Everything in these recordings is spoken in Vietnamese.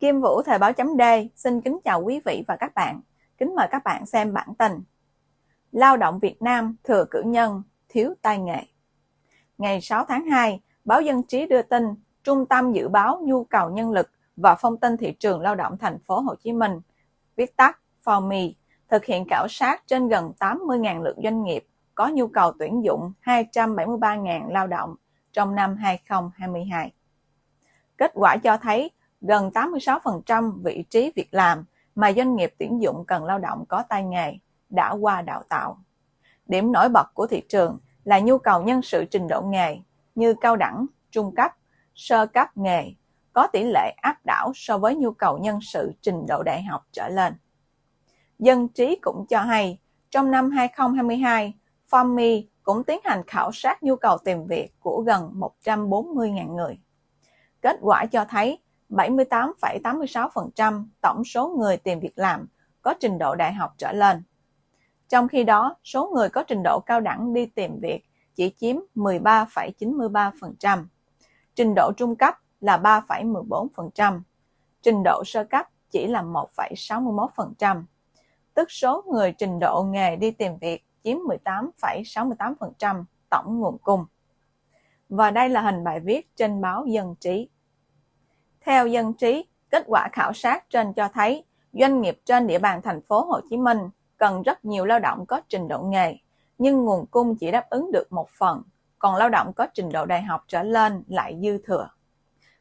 Kim Vũ Thời báo chấm D xin kính chào quý vị và các bạn. Kính mời các bạn xem bản tin. Lao động Việt Nam thừa cử nhân, thiếu tay nghề. Ngày 6 tháng 2, báo Dân trí đưa tin Trung tâm dự báo nhu cầu nhân lực và phong tin thị trường lao động thành phố Hồ Chí Minh, viết tắt FOMI, thực hiện khảo sát trên gần 80.000 lượt doanh nghiệp có nhu cầu tuyển dụng 273.000 lao động trong năm 2022. Kết quả cho thấy gần 86% vị trí việc làm mà doanh nghiệp tuyển dụng cần lao động có tay nghề đã qua đào tạo. Điểm nổi bật của thị trường là nhu cầu nhân sự trình độ nghề như cao đẳng, trung cấp, sơ cấp nghề có tỷ lệ áp đảo so với nhu cầu nhân sự trình độ đại học trở lên. Dân trí cũng cho hay, trong năm 2022, FOMI e cũng tiến hành khảo sát nhu cầu tìm việc của gần 140.000 người. Kết quả cho thấy 78,86% tổng số người tìm việc làm có trình độ đại học trở lên. Trong khi đó, số người có trình độ cao đẳng đi tìm việc chỉ chiếm 13,93%, trình độ trung cấp là 3,14%, trình độ sơ cấp chỉ là 1,61%, tức số người trình độ nghề đi tìm việc chiếm 18,68% tổng nguồn cung. Và đây là hình bài viết trên báo Dân Trí. Theo dân trí, kết quả khảo sát trên cho thấy doanh nghiệp trên địa bàn thành phố Hồ Chí Minh cần rất nhiều lao động có trình độ nghề, nhưng nguồn cung chỉ đáp ứng được một phần, còn lao động có trình độ đại học trở lên lại dư thừa.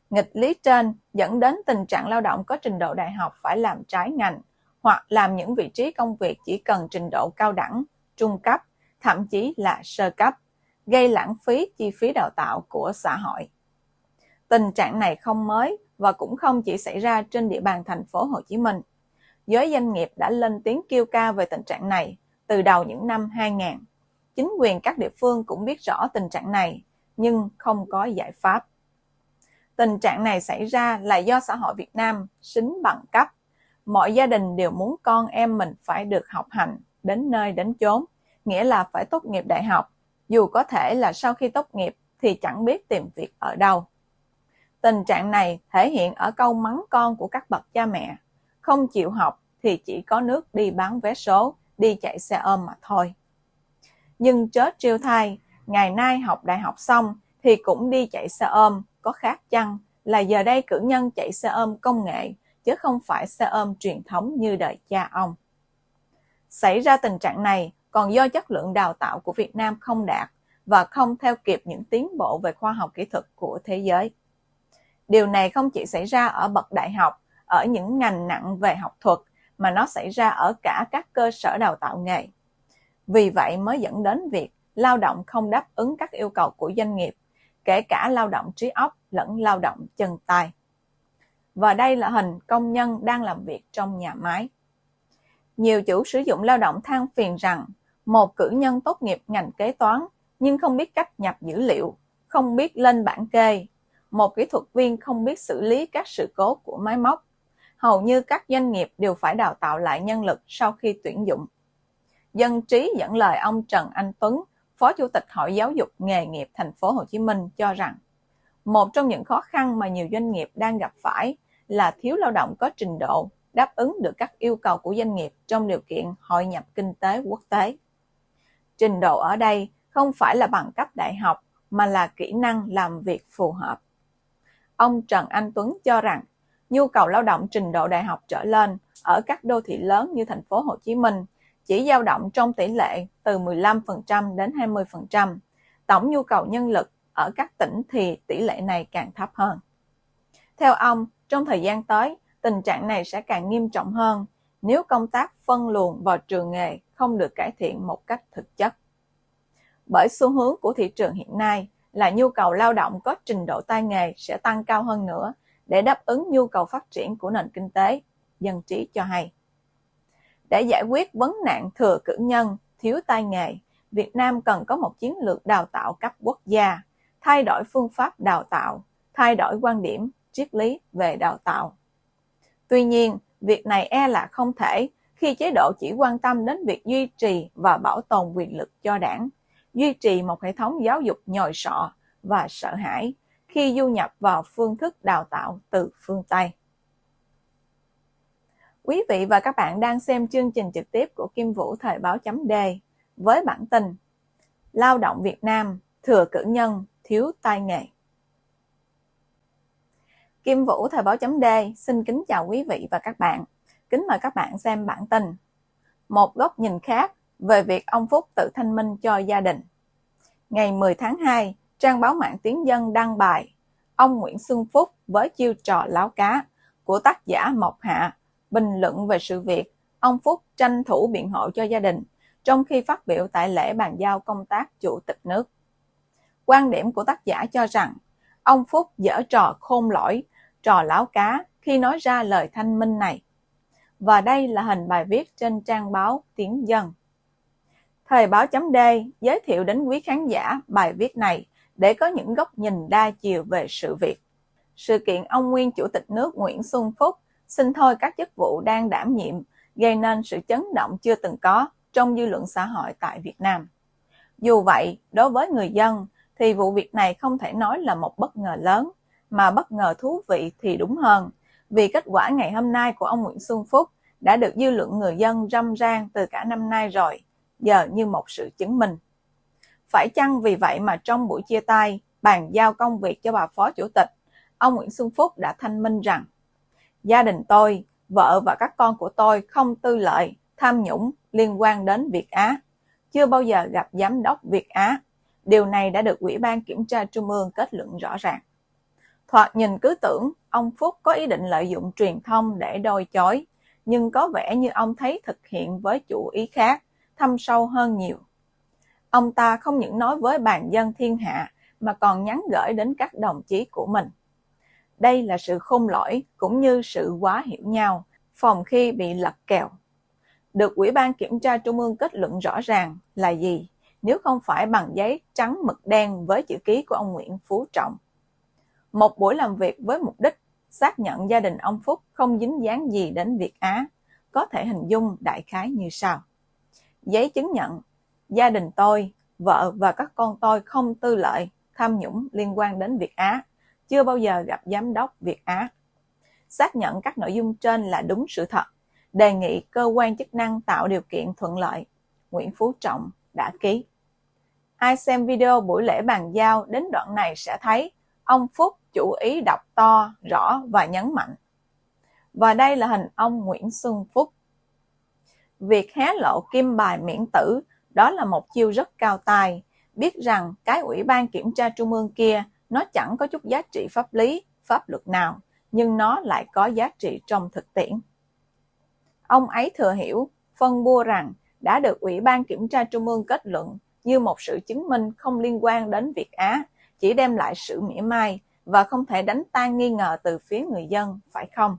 Nghịch lý trên dẫn đến tình trạng lao động có trình độ đại học phải làm trái ngành hoặc làm những vị trí công việc chỉ cần trình độ cao đẳng, trung cấp, thậm chí là sơ cấp, gây lãng phí chi phí đào tạo của xã hội. Tình trạng này không mới và cũng không chỉ xảy ra trên địa bàn thành phố Hồ Chí Minh. Giới doanh nghiệp đã lên tiếng kêu ca về tình trạng này từ đầu những năm 2000. Chính quyền các địa phương cũng biết rõ tình trạng này, nhưng không có giải pháp. Tình trạng này xảy ra là do xã hội Việt Nam xính bằng cấp. Mọi gia đình đều muốn con em mình phải được học hành đến nơi đến chốn, nghĩa là phải tốt nghiệp đại học, dù có thể là sau khi tốt nghiệp thì chẳng biết tìm việc ở đâu. Tình trạng này thể hiện ở câu mắng con của các bậc cha mẹ. Không chịu học thì chỉ có nước đi bán vé số, đi chạy xe ôm mà thôi. Nhưng chớ triêu thai, ngày nay học đại học xong thì cũng đi chạy xe ôm, có khác chăng là giờ đây cử nhân chạy xe ôm công nghệ, chứ không phải xe ôm truyền thống như đời cha ông. Xảy ra tình trạng này còn do chất lượng đào tạo của Việt Nam không đạt và không theo kịp những tiến bộ về khoa học kỹ thuật của thế giới. Điều này không chỉ xảy ra ở bậc đại học, ở những ngành nặng về học thuật, mà nó xảy ra ở cả các cơ sở đào tạo nghề. Vì vậy mới dẫn đến việc lao động không đáp ứng các yêu cầu của doanh nghiệp, kể cả lao động trí óc lẫn lao động chân tay. Và đây là hình công nhân đang làm việc trong nhà máy. Nhiều chủ sử dụng lao động than phiền rằng một cử nhân tốt nghiệp ngành kế toán nhưng không biết cách nhập dữ liệu, không biết lên bảng kê, một kỹ thuật viên không biết xử lý các sự cố của máy móc. Hầu như các doanh nghiệp đều phải đào tạo lại nhân lực sau khi tuyển dụng. Dân trí dẫn lời ông Trần Anh Tuấn, Phó Chủ tịch Hội Giáo dục Nghề nghiệp Thành phố Hồ Chí Minh cho rằng, một trong những khó khăn mà nhiều doanh nghiệp đang gặp phải là thiếu lao động có trình độ đáp ứng được các yêu cầu của doanh nghiệp trong điều kiện hội nhập kinh tế quốc tế. Trình độ ở đây không phải là bằng cấp đại học mà là kỹ năng làm việc phù hợp. Ông Trần Anh Tuấn cho rằng nhu cầu lao động trình độ đại học trở lên ở các đô thị lớn như thành phố Hồ Chí Minh chỉ dao động trong tỷ lệ từ 15% đến 20%. Tổng nhu cầu nhân lực ở các tỉnh thì tỷ lệ này càng thấp hơn. Theo ông, trong thời gian tới, tình trạng này sẽ càng nghiêm trọng hơn nếu công tác phân luồng vào trường nghề không được cải thiện một cách thực chất. Bởi xu hướng của thị trường hiện nay là nhu cầu lao động có trình độ tay nghề sẽ tăng cao hơn nữa để đáp ứng nhu cầu phát triển của nền kinh tế, dân trí cho hay. Để giải quyết vấn nạn thừa cử nhân, thiếu tay nghề, Việt Nam cần có một chiến lược đào tạo cấp quốc gia, thay đổi phương pháp đào tạo, thay đổi quan điểm, triết lý về đào tạo. Tuy nhiên, việc này e là không thể khi chế độ chỉ quan tâm đến việc duy trì và bảo tồn quyền lực cho đảng, duy trì một hệ thống giáo dục nhồi sọ và sợ hãi khi du nhập vào phương thức đào tạo từ phương Tây. Quý vị và các bạn đang xem chương trình trực tiếp của Kim Vũ Thời báo chấm D với bản tin Lao động Việt Nam, thừa cử nhân, thiếu tai nghề. Kim Vũ Thời báo chấm D xin kính chào quý vị và các bạn. Kính mời các bạn xem bản tin. Một góc nhìn khác về việc ông Phúc tự thanh minh cho gia đình. Ngày 10 tháng 2, trang báo mạng Tiếng Dân đăng bài Ông Nguyễn Xuân Phúc với chiêu trò láo cá của tác giả Mộc Hạ bình luận về sự việc ông Phúc tranh thủ biện hộ cho gia đình trong khi phát biểu tại lễ bàn giao công tác chủ tịch nước. Quan điểm của tác giả cho rằng ông Phúc dở trò khôn lỗi, trò láo cá khi nói ra lời thanh minh này. Và đây là hình bài viết trên trang báo Tiếng Dân. Thời báo chấm D giới thiệu đến quý khán giả bài viết này để có những góc nhìn đa chiều về sự việc. Sự kiện ông nguyên Chủ tịch nước Nguyễn Xuân Phúc xin thôi các chức vụ đang đảm nhiệm gây nên sự chấn động chưa từng có trong dư luận xã hội tại Việt Nam. Dù vậy, đối với người dân thì vụ việc này không thể nói là một bất ngờ lớn, mà bất ngờ thú vị thì đúng hơn, vì kết quả ngày hôm nay của ông Nguyễn Xuân Phúc đã được dư luận người dân râm ran từ cả năm nay rồi, giờ như một sự chứng minh. Phải chăng vì vậy mà trong buổi chia tay, bàn giao công việc cho bà Phó Chủ tịch, ông Nguyễn Xuân Phúc đã thanh minh rằng Gia đình tôi, vợ và các con của tôi không tư lợi, tham nhũng liên quan đến Việt Á. Chưa bao giờ gặp giám đốc Việt Á. Điều này đã được Ủy ban Kiểm tra Trung ương kết luận rõ ràng. Thoạt nhìn cứ tưởng ông Phúc có ý định lợi dụng truyền thông để đôi chối, nhưng có vẻ như ông thấy thực hiện với chủ ý khác, thâm sâu hơn nhiều. Ông ta không những nói với bàn dân thiên hạ mà còn nhắn gửi đến các đồng chí của mình. Đây là sự khôn lỗi cũng như sự quá hiểu nhau, phòng khi bị lật kèo. Được Ủy ban Kiểm tra Trung ương kết luận rõ ràng là gì, nếu không phải bằng giấy trắng mực đen với chữ ký của ông Nguyễn Phú Trọng. Một buổi làm việc với mục đích xác nhận gia đình ông Phúc không dính dáng gì đến Việt Á, có thể hình dung đại khái như sau. Giấy chứng nhận, gia đình tôi, vợ và các con tôi không tư lợi, tham nhũng liên quan đến Việt Á chưa bao giờ gặp giám đốc Việt Á. Xác nhận các nội dung trên là đúng sự thật, đề nghị cơ quan chức năng tạo điều kiện thuận lợi. Nguyễn Phú Trọng đã ký. Ai xem video buổi lễ bàn giao đến đoạn này sẽ thấy ông Phúc chủ ý đọc to, rõ và nhấn mạnh. Và đây là hình ông Nguyễn Xuân Phúc. Việc hé lộ kim bài miễn tử đó là một chiêu rất cao tài, biết rằng cái ủy ban kiểm tra trung ương kia nó chẳng có chút giá trị pháp lý, pháp luật nào, nhưng nó lại có giá trị trong thực tiễn. Ông ấy thừa hiểu, phân bua rằng đã được Ủy ban Kiểm tra Trung ương kết luận như một sự chứng minh không liên quan đến Việt Á, chỉ đem lại sự mỉa mai và không thể đánh tan nghi ngờ từ phía người dân, phải không?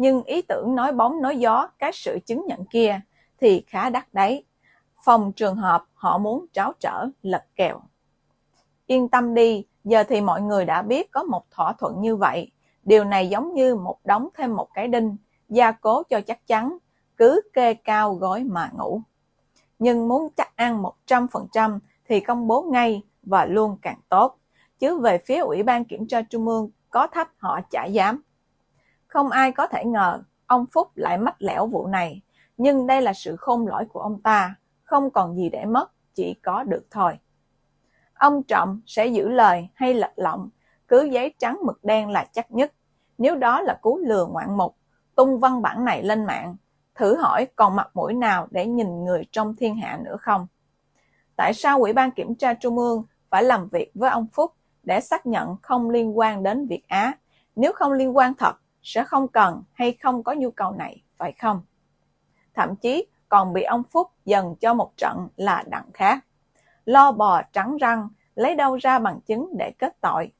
Nhưng ý tưởng nói bóng nói gió các sự chứng nhận kia thì khá đắt đấy. Phòng trường hợp họ muốn tráo trở lật kèo. Yên tâm đi, Giờ thì mọi người đã biết có một thỏa thuận như vậy. Điều này giống như một đóng thêm một cái đinh, gia cố cho chắc chắn, cứ kê cao gói mà ngủ. Nhưng muốn chắc ăn 100% thì công bố ngay và luôn càng tốt. Chứ về phía Ủy ban Kiểm tra Trung ương có thách họ chả dám. Không ai có thể ngờ ông Phúc lại mách lẻo vụ này. Nhưng đây là sự khôn lỗi của ông ta, không còn gì để mất, chỉ có được thôi ông Trọng sẽ giữ lời hay lật lọng, cứ giấy trắng mực đen là chắc nhất. Nếu đó là cú lừa ngoạn mục, tung văn bản này lên mạng, thử hỏi còn mặt mũi nào để nhìn người trong thiên hạ nữa không? Tại sao Ủy ban Kiểm tra Trung ương phải làm việc với ông Phúc để xác nhận không liên quan đến Việt Á? Nếu không liên quan thật, sẽ không cần hay không có nhu cầu này, phải không? Thậm chí còn bị ông Phúc dần cho một trận là đặng khác lo bò trắng răng, lấy đâu ra bằng chứng để kết tội.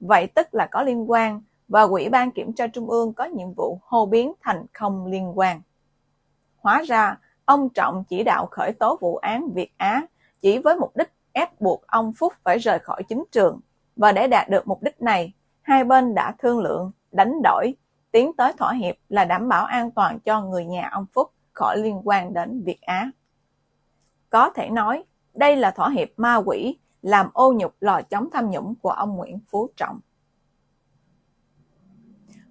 Vậy tức là có liên quan và Ủy ban Kiểm tra Trung ương có nhiệm vụ hô biến thành không liên quan. Hóa ra, ông Trọng chỉ đạo khởi tố vụ án Việt Á chỉ với mục đích ép buộc ông Phúc phải rời khỏi chính trường. Và để đạt được mục đích này, hai bên đã thương lượng, đánh đổi, tiến tới thỏa hiệp là đảm bảo an toàn cho người nhà ông Phúc khỏi liên quan đến Việt Á. Có thể nói, đây là thỏa hiệp ma quỷ làm ô nhục lò chống tham nhũng của ông Nguyễn Phú Trọng.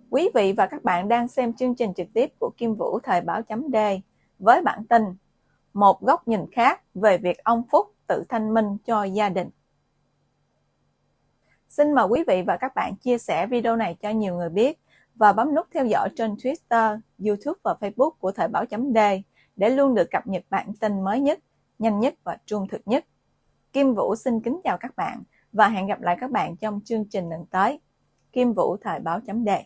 Quý vị và các bạn đang xem chương trình trực tiếp của Kim Vũ Thời báo chấm D với bản tin Một góc nhìn khác về việc ông Phúc tự thanh minh cho gia đình. Xin mời quý vị và các bạn chia sẻ video này cho nhiều người biết và bấm nút theo dõi trên Twitter, YouTube và Facebook của Thời báo chấm D để luôn được cập nhật bản tin mới nhất, nhanh nhất và trung thực nhất. Kim Vũ xin kính chào các bạn và hẹn gặp lại các bạn trong chương trình lần tới. Kim Vũ Thời báo chấm đề